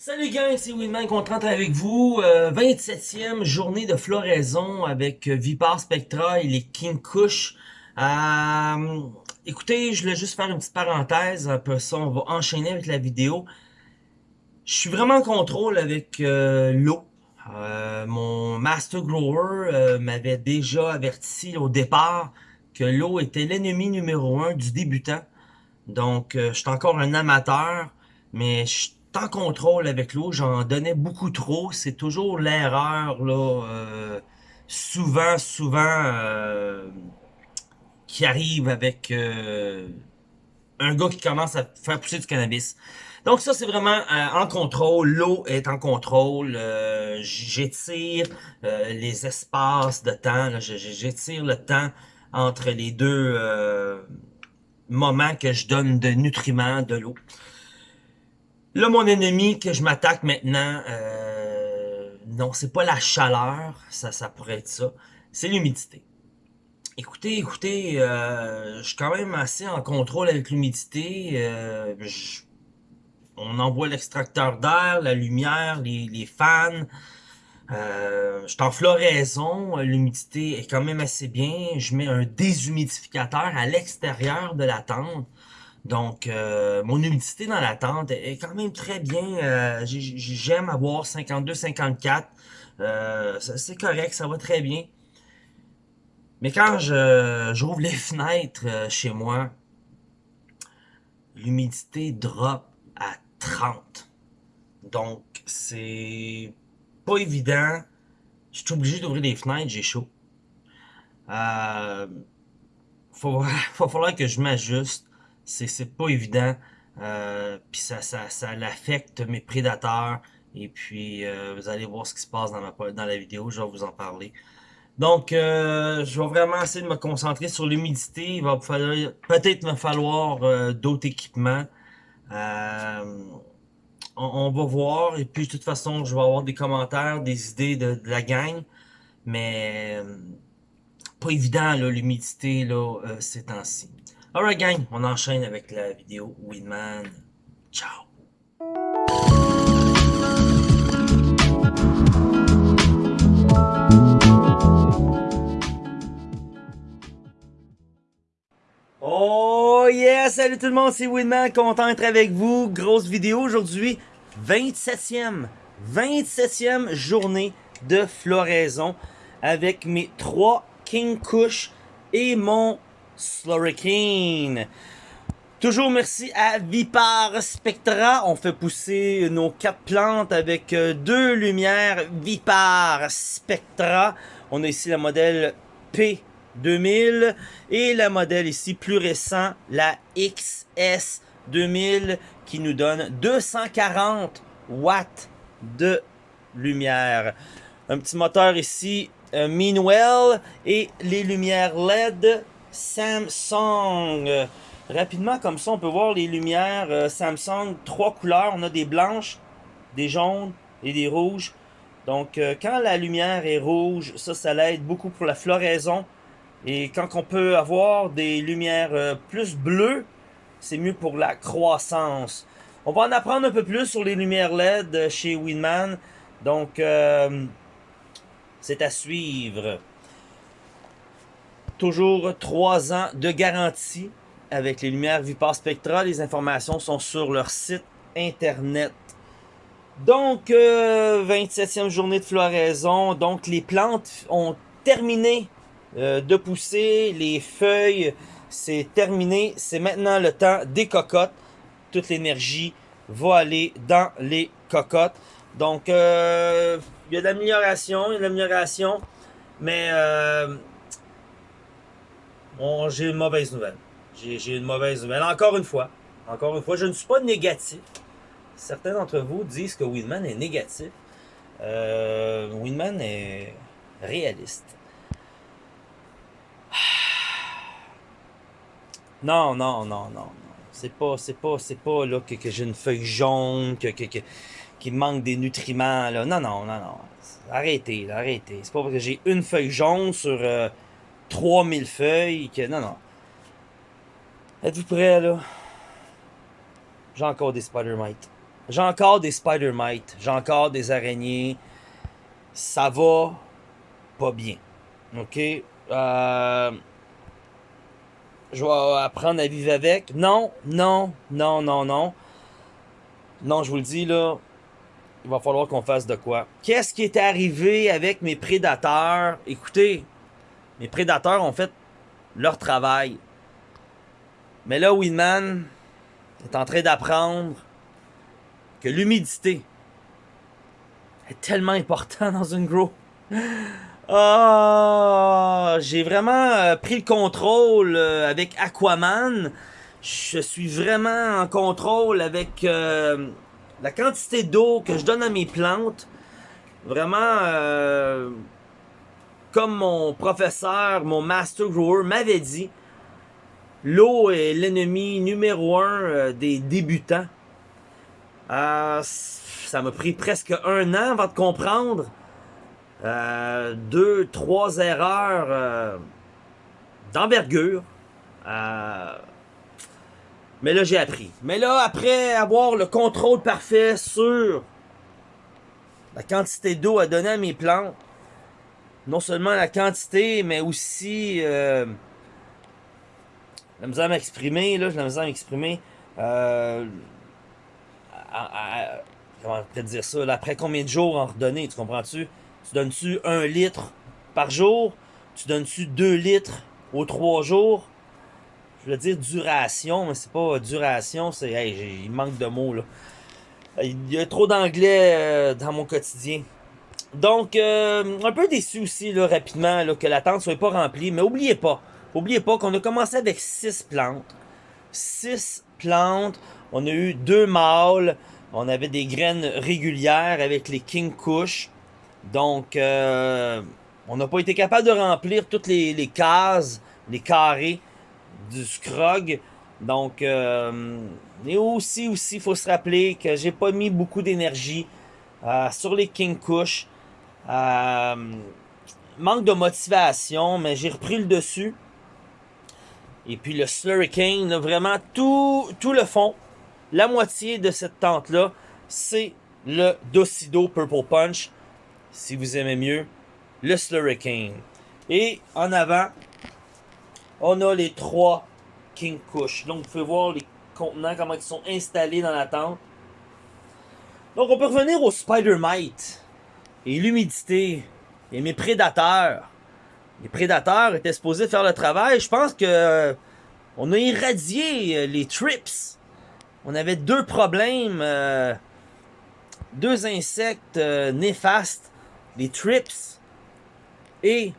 Salut gang, c'est Winman content avec vous. Euh, 27e journée de floraison avec euh, Vipar Spectra et les King Kush. Euh, écoutez, je voulais juste faire une petite parenthèse, après ça on va enchaîner avec la vidéo. Je suis vraiment en contrôle avec euh, l'eau. Euh, mon Master Grower euh, m'avait déjà averti au départ que l'eau était l'ennemi numéro un du débutant. Donc, je suis encore un amateur, mais je suis en contrôle avec l'eau. J'en donnais beaucoup trop. C'est toujours l'erreur, là, euh, souvent, souvent, euh, qui arrive avec euh, un gars qui commence à faire pousser du cannabis. Donc ça, c'est vraiment euh, en contrôle. L'eau est en contrôle. Euh, J'étire euh, les espaces de temps. J'étire le temps entre les deux moments que je donne de nutriments, de l'eau. Là, mon ennemi que je m'attaque maintenant, euh, non, c'est pas la chaleur, ça, ça pourrait être ça, c'est l'humidité. Écoutez, écoutez, euh, je suis quand même assez en contrôle avec l'humidité. euh, on envoie l'extracteur d'air, la lumière, les, les fans. Euh, je suis en floraison, l'humidité est quand même assez bien. Je mets un déshumidificateur à l'extérieur de la tente. Donc, euh, mon humidité dans la tente est quand même très bien. Euh, j'ai- j'ai- J'aime avoir 52-54. Euh, c'est correct, ça va très bien. Mais quand j'ouvre les fenêtres chez moi, l'humidité drop à 30. Donc, c'est pas évident. Je suis obligé d'ouvrir les fenêtres, j'ai chaud. Faut, va falloir que je m'ajuste. C'est, pas évident. Euh, puis ça, ça, ça l'affecte mes prédateurs. Et puis, euh, vous allez voir ce qui se passe dans, ma, dans la vidéo. Je vais vous en parler. Donc, euh, je vais vraiment essayer de me concentrer sur l'humidité. Il va peut-être me falloir d'autres équipements. On, va voir. Et puis, de toute façon, je vais avoir des commentaires, des idées de, la gang. Mais pas évident, l'humidité, là, ces temps-ci. Alright, gang, on enchaîne avec la vidéo Winman. Ciao! Oh yeah! Salut tout le monde, c'est Winman, content d'être avec vous. Grosse vidéo aujourd'hui, 27e, 27e journée de floraison avec mes trois King Kush et mon Slurricane. Toujours merci à Vipar Spectra. On fait pousser nos quatre plantes avec euh, deux lumières Vipar Spectra. On a ici la modèle P2000 et la modèle ici plus récent, la XS2000 qui nous donne 240 watts de lumière. Un petit moteur ici euh, Meanwell et les lumières LED Samsung. Rapidement, comme ça, on peut voir les lumières euh, Samsung, trois couleurs. On a des blanches, des jaunes et des rouges. Donc, euh, quand la lumière est rouge, ça, ça l'aide beaucoup pour la floraison. Et quand on peut avoir des lumières euh, plus bleues, c'est mieux pour la croissance. On va en apprendre un peu plus sur les lumières LED chez Winman. Donc, c'est à suivre. Toujours 3 ans de garantie avec les lumières Vipar Spectra. Les informations sont sur leur site internet. Donc, euh, 27e journée de floraison. Donc, les plantes ont terminé euh, de pousser. Les feuilles, c'est terminé. C'est maintenant le temps des cocottes. Toute l'énergie va aller dans les cocottes. Donc, euh, il y a de l'amélioration, il y a de l'amélioration. Mais euh, j'ai une mauvaise nouvelle. J'ai une mauvaise nouvelle. Encore une fois, encore une fois, je ne suis pas négatif. Certains d'entre vous disent que Winman est négatif. Euh, Winman est réaliste. Non, non, non, non, non. C'est pas, c'est pas, c'est pas là que, j'ai une feuille jaune, que, qu'il manque des nutriments. Non, non, non, non. Arrêtez, là, arrêtez. C'est pas parce que j'ai une feuille jaune sur euh, 3000 feuilles que. Non, non. Êtes-vous prêts là? J'ai encore des spider mites. j'ai encore des spider mites, j'ai encore des araignées. Ça va pas bien. OK? Euh, je vais apprendre à vivre avec. Non, non, non, non, non. Non, je vous le dis, là, il va falloir qu'on fasse de quoi. Qu'est-ce qui est arrivé avec mes prédateurs? Écoutez, mes prédateurs ont fait leur travail. Mais là, Winman est en train d'apprendre que l'humidité est tellement important dans une grow. Ah, j'ai vraiment euh, pris le contrôle euh, avec Aquaman. Je suis vraiment en contrôle avec euh, la quantité d'eau que je donne à mes plantes. Vraiment, comme mon professeur, mon master grower m'avait dit, l'eau est l'ennemi numéro un des débutants. ça m'a pris presque un an avant de comprendre. Euh, deux, trois erreurs euh, d'envergure. Euh, mais là, j'ai appris. Mais là, après avoir le contrôle parfait sur la quantité d'eau à donner à mes plantes, non seulement la quantité, mais aussi la misère à m'exprimer, là, j'ai la misère à m'exprimer. comment te dire ça? après combien de jours en redonner, tu comprends-tu? Tu donnes-tu un litre par jour? Tu donnes-tu deux litres aux trois jours? Je veux dire duration, mais c'est pas duration, c'est. Hey, il manque de mots là. Il y a trop d'anglais euh, dans mon quotidien. Donc, euh, un peu déçu aussi, rapidement, là, que la tente soit pas remplie. Mais oubliez pas, oubliez pas qu'on a commencé avec six plantes. Six plantes. On a eu deux mâles. On avait des graines régulières avec les King Kush. Donc, euh, on n'a pas été capable de remplir toutes les, cases, les carrés du scrog. Donc, euh, et aussi, aussi, il faut se rappeler que j'ai pas mis beaucoup d'énergie sur les King Kush. Manque de motivation, mais j'ai repris le dessus. Et puis le Slurricane, vraiment tout, tout le fond, la moitié de cette tente-là, c'est le Docido Purple Punch si vous aimez mieux, le Slurricane. Et en avant, on a les trois King Kush. Donc, vous pouvez voir les contenants, comment ils sont installés dans la tente. Donc, on peut revenir au Spider Mite et l'humidité et mes prédateurs. Les prédateurs étaient supposés faire le travail. Je pense que euh, on a irradié euh, les trips. On avait deux problèmes, euh, deux insectes néfastes les trips et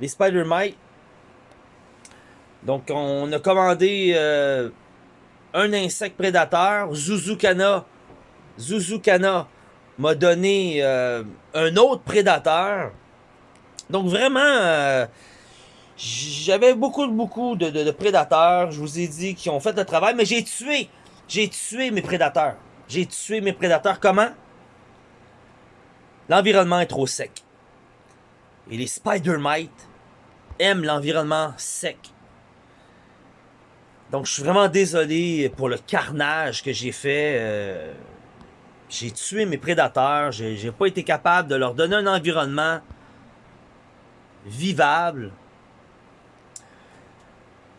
les spider mites. Donc, on a commandé un insecte prédateur, Zuzukana. Zuzukana m'a donné euh, un autre prédateur. Donc, vraiment, euh, j'avais beaucoup, beaucoup de, prédateurs. Je vous ai dit qui ont fait le travail, mais j'ai tué. J'ai tué mes prédateurs. J'ai tué mes prédateurs. Comment? L'environnement est trop sec. Et les spider mites aiment l'environnement sec. Donc je suis vraiment désolé pour le carnage que j'ai fait. Euh, j'ai tué mes prédateurs. J'ai pas été capable de leur donner un environnement vivable.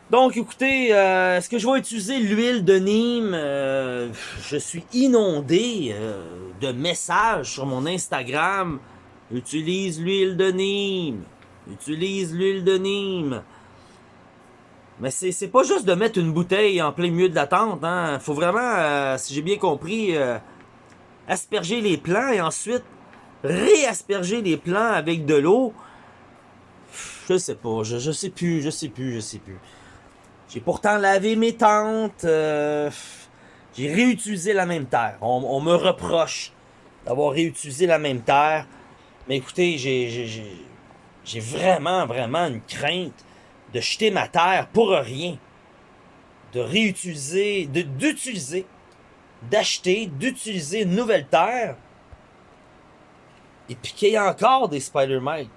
Donc, écoutez, euh, est-ce que je vais utiliser l'huile de Nîmes? Euh, je suis inondé euh, de messages sur mon Instagram. Utilise l'huile de Nîmes. Utilise l'huile de Nîmes. Mais c'est pas juste de mettre une bouteille en plein milieu de la tente. Hein. Faut vraiment, si j'ai bien compris, asperger les plants et ensuite réasperger les plants avec de l'eau. Je sais pas, je, je sais plus, je sais plus, je sais plus. J'ai pourtant lavé mes tentes. Euh, j'ai réutilisé la même terre. On, me reproche d'avoir réutilisé la même terre. Mais écoutez, j'ai vraiment, vraiment une crainte de jeter ma terre pour rien. De réutiliser, d'utiliser, d'acheter, d'utiliser une nouvelle terre. Et puis qu'il y ait encore des Spider-Man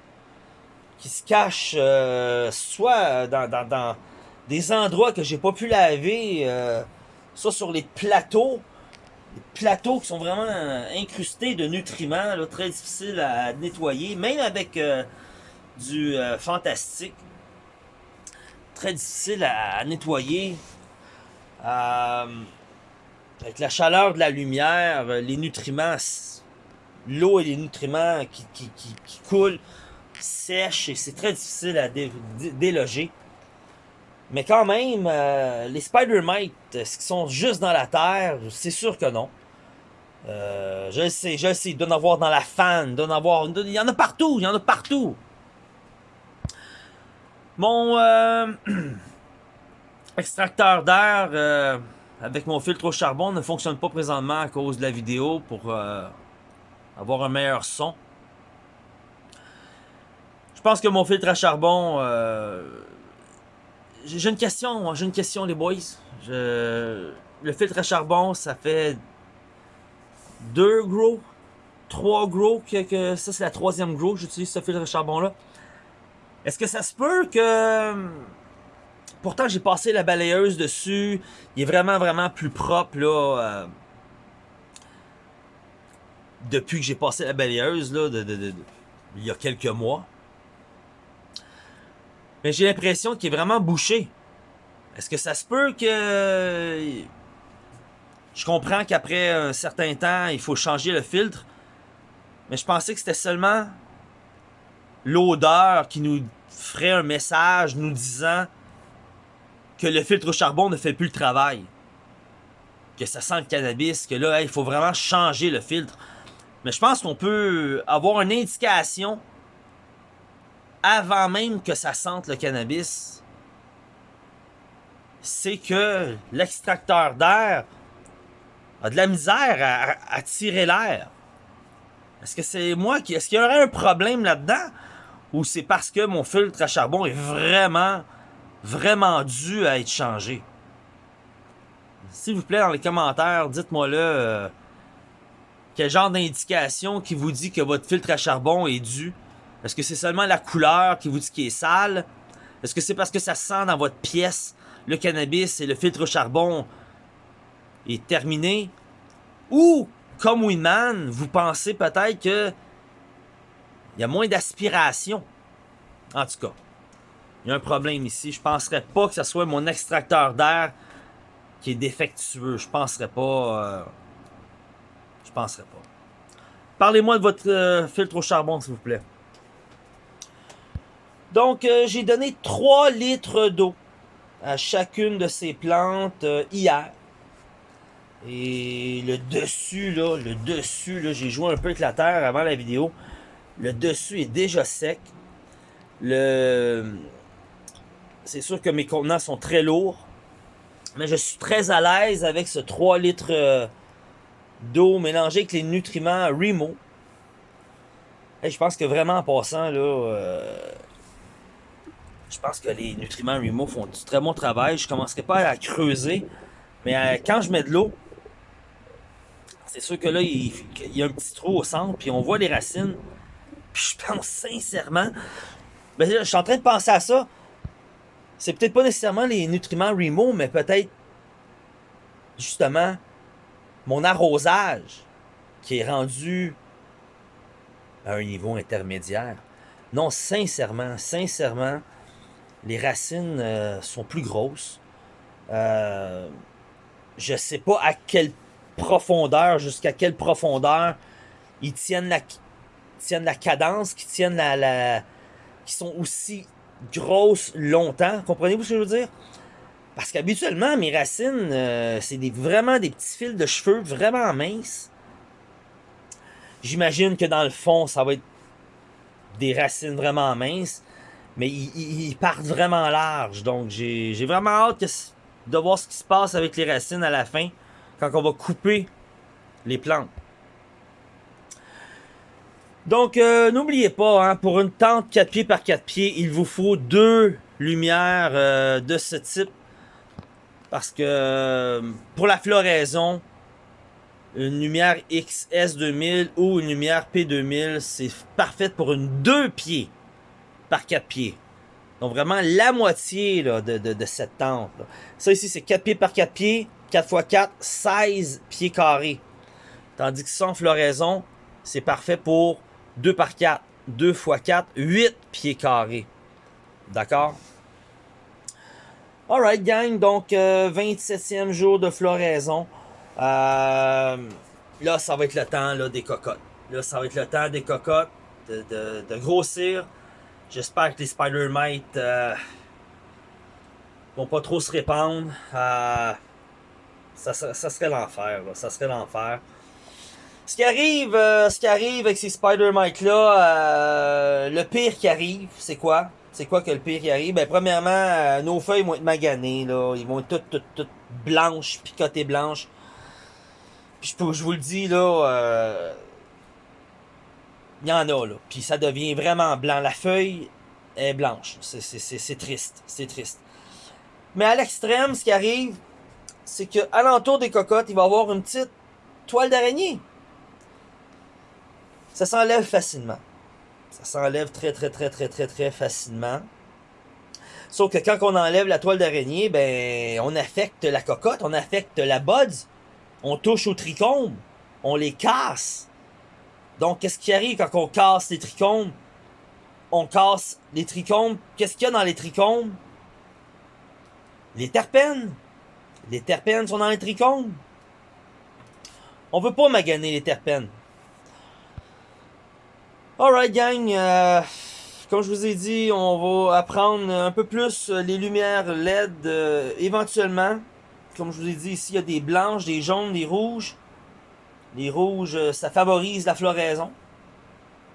qui se cachent euh, soit dans, des endroits que j'ai pas pu laver, euh, soit sur les plateaux plateaux qui sont vraiment incrustés de nutriments, très difficiles à nettoyer, même avec euh, du fantastique. Très difficile à, nettoyer. Euh, avec la chaleur de la lumière, les nutriments, l'eau et les nutriments qui, qui, qui, coulent, sèchent et c'est très difficile à déloger. Mais quand même, euh, les Spider-Mites, est-ce qu'ils sont juste dans la Terre? C'est sûr que non. Euh, je le sais, je le sais, il doit en avoir dans la fan, il doit en avoir... Il y en a partout, il y en a partout. Mon euh, extracteur d'air avec mon filtre au charbon ne fonctionne pas présentement à cause de la vidéo pour avoir un meilleur son. Je pense que mon filtre à charbon j'ai une question, j'ai une question les boys. Le filtre à charbon, ça fait deux gros, trois gros, que, ça c'est la troisième gros j'utilise ce filtre à charbon là. Est-ce que ça se peut que... Pourtant j'ai passé la balayeuse dessus, il est vraiment vraiment plus propre là. Euh, depuis que j'ai passé la balayeuse là, il y a quelques mois. Mais j'ai l'impression qu'il est vraiment bouché. Est-ce que ça se peut que... Je comprends qu'après un certain temps, il faut changer le filtre. Mais je pensais que c'était seulement l'odeur qui nous ferait un message nous disant que le filtre au charbon ne fait plus le travail. Que ça sent le cannabis, que là, il faut vraiment changer le filtre. Mais je pense qu'on peut avoir une indication avant même que ça sente le cannabis, c'est que l'extracteur d'air a de la misère à, tirer l'air. Est-ce que c'est moi qui... Est-ce qu'il y aurait un problème là-dedans? Ou c'est parce que mon filtre à charbon est vraiment, vraiment dû à être changé? S'il vous plaît, dans les commentaires, dites-moi là euh, quel genre d'indication qui vous dit que votre filtre à charbon est dû est-ce que c'est seulement la couleur qui vous dit qu'il est sale? Est-ce que c'est parce que ça sent dans votre pièce le cannabis et le filtre au charbon est terminé? Ou, comme Winman, vous pensez peut-être que il y a moins d'aspiration? En tout cas, il y a un problème ici. Je penserais pas que ce soit mon extracteur d'air qui est défectueux. Je penserais pas... Euh, je penserais pas. Parlez-moi de votre euh, filtre au charbon, s'il vous plaît. Donc, euh, j'ai donné 3 litres d'eau à chacune de ces plantes euh, hier. Et le dessus, là, le dessus, là, j'ai joué un peu avec la terre avant la vidéo. Le dessus est déjà sec. Le... C'est sûr que mes contenants sont très lourds. Mais je suis très à l'aise avec ce 3 litres euh, d'eau mélangée avec les nutriments Remo. Et je pense que vraiment en passant, là, je pense que les nutriments Remo font du très bon travail. Je ne commencerai pas à creuser. Mais euh, quand je mets de l'eau, c'est sûr que là, il, y a un petit trou au centre, puis on voit les racines. Puis je pense sincèrement, ben je suis en train de penser à ça. C'est peut-être pas nécessairement les nutriments Remo, mais peut-être justement mon arrosage qui est rendu à un niveau intermédiaire. Non, sincèrement, sincèrement, les racines euh, sont plus grosses. Euh, je sais pas à quelle profondeur, jusqu'à quelle profondeur ils tiennent la, tiennent la cadence, qui tiennent la, qui sont aussi grosses longtemps. Comprenez-vous ce que je veux dire? Parce qu'habituellement, mes racines, euh, c'est des, vraiment des petits fils de cheveux vraiment minces. J'imagine que dans le fond, ça va être des racines vraiment minces. Mais ils, partent vraiment large. Donc j'ai vraiment hâte de voir ce qui se passe avec les racines à la fin. Quand on va couper les plantes. Donc, euh, n'oubliez pas, hein, pour une tente 4 pieds par 4 pieds, il vous faut deux lumières euh, de ce type. Parce que euh, pour la floraison, une lumière XS2000 ou une lumière P2000, c'est parfait pour une 2 pieds par 4 pieds. Donc vraiment la moitié de, cette tente. Ça ici, c'est 4 pieds par 4 pieds. 4 x 4, 16 pieds carrés. Tandis que en floraison, c'est parfait pour 2 par 4. 2 x 4, 8 pieds carrés. D'accord? Alright, gang. Donc, 27e euh, jour de floraison. Euh, là, ça va être le temps des cocottes. Là, ça va être le temps des cocottes de, grossir. J'espère que les spider mites euh, vont pas trop se répandre. Euh, ça, serait l'enfer. Ça serait l'enfer. Ce qui arrive, euh, ce qui arrive avec ces spider mites là, le pire qui arrive, c'est quoi? C'est quoi que le pire qui arrive? Ben, premièrement, nos feuilles vont être maganées, là. Ils vont être toutes, toutes, toutes blanches, picotées blanches. Puis je, je vous le dis, là, il y en a, là. Puis ça devient vraiment blanc. La feuille est blanche. C'est triste. C'est triste. Mais à l'extrême, ce qui arrive, c'est que l'entour des cocottes, il va y avoir une petite toile d'araignée. Ça s'enlève facilement. Ça s'enlève très, très, très, très, très, très facilement. Sauf que quand on enlève la toile d'araignée, ben, on affecte la cocotte, on affecte la buds, on touche aux trichomes, on les casse. Donc, qu'est-ce qui arrive quand on casse les trichomes? On casse les trichomes. Qu'est-ce qu'il y a dans les trichomes? Les terpènes. Les terpènes sont dans les trichomes. On veut pas maganer les terpènes. Alright, gang. Euh, comme je vous ai dit, on va apprendre un peu plus les lumières LED euh, éventuellement. Comme je vous ai dit, ici, il y a des blanches, des jaunes, des rouges. Les rouges, euh, ça favorise la floraison.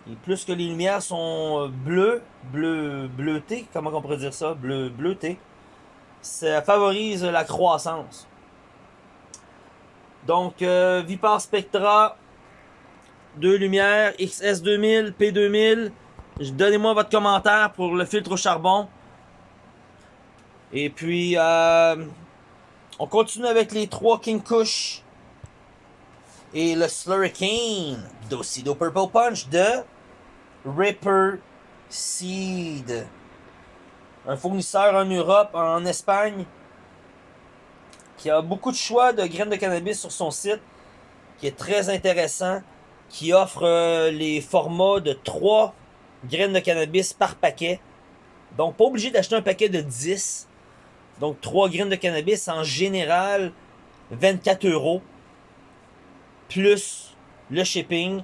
Et plus que les lumières sont euh, bleues, bleu, bleutées, comment on pourrait dire ça? Bleu, bleuté, ça favorise la croissance. Donc, euh, Vipar Spectra, deux lumières, XS2000, P2000. Donnez-moi votre commentaire pour le filtre au charbon. Et puis, on continue avec les trois King Kush et le Slurricane Docido Purple Punch de Ripper Seed. Un fournisseur en Europe, en Espagne, qui a beaucoup de choix de graines de cannabis sur son site, qui est très intéressant, qui offre euh, les formats de 3 graines de cannabis par paquet. Donc, pas obligé d'acheter un paquet de 10. Donc, 3 graines de cannabis en général, 24 euros plus le shipping.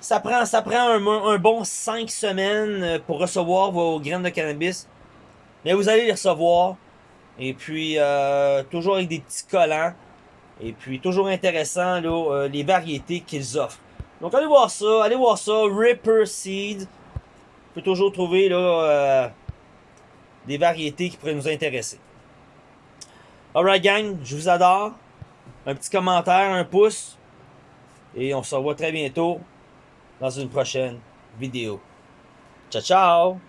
Ça prend, ça prend un, bon 5 semaines euh, pour recevoir vos graines de cannabis. Mais vous allez les recevoir. Et puis, euh, toujours avec des petits collants. Et puis, toujours intéressant, là, euh, les variétés qu'ils offrent. Donc, allez voir ça. Allez voir ça. Ripper Seed. Vous pouvez toujours trouver là, des variétés qui pourraient nous intéresser. Alright, gang. Je vous adore un petit commentaire, un pouce. Et on se revoit très bientôt dans une prochaine vidéo. Ciao, ciao!